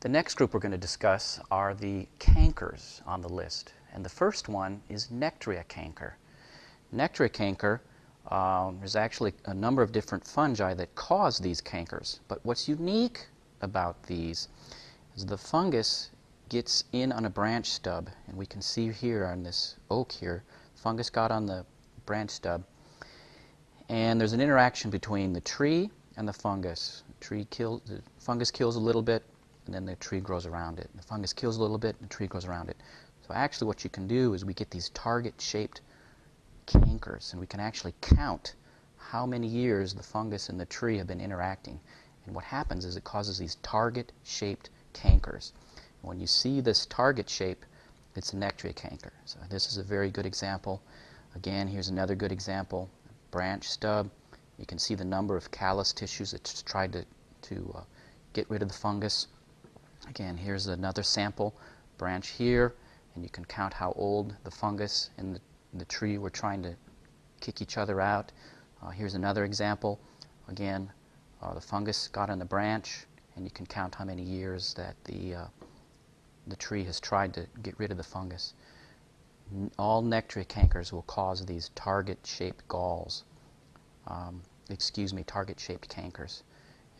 The next group we're going to discuss are the cankers on the list. And the first one is nectria canker. Nectria canker, um, there's actually a number of different fungi that cause these cankers. But what's unique about these is the fungus gets in on a branch stub. And we can see here on this oak here, fungus got on the branch stub. And there's an interaction between the tree and the fungus. The tree kills, the fungus kills a little bit, and then the tree grows around it. The fungus kills a little bit, and the tree grows around it. So actually what you can do is we get these target-shaped cankers, and we can actually count how many years the fungus and the tree have been interacting. And what happens is it causes these target-shaped cankers. When you see this target shape, it's a nectaria canker. So this is a very good example. Again, here's another good example. Branch stub. You can see the number of callus tissues that's tried to, to uh, get rid of the fungus. Again, here's another sample. Branch here, and you can count how old the fungus and the, the tree were trying to kick each other out. Uh, here's another example. Again, uh, the fungus got on the branch, and you can count how many years that the, uh, the tree has tried to get rid of the fungus. N all nectaria cankers will cause these target-shaped galls. Um, excuse me, target-shaped cankers.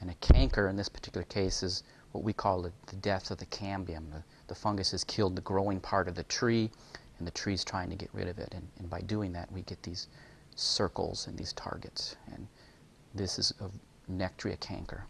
And a canker in this particular case is what we call the, the death of the cambium. The, the, fungus has killed the growing part of the tree, and the tree is trying to get rid of it. And, and by doing that, we get these circles and these targets. And this is a nectria canker.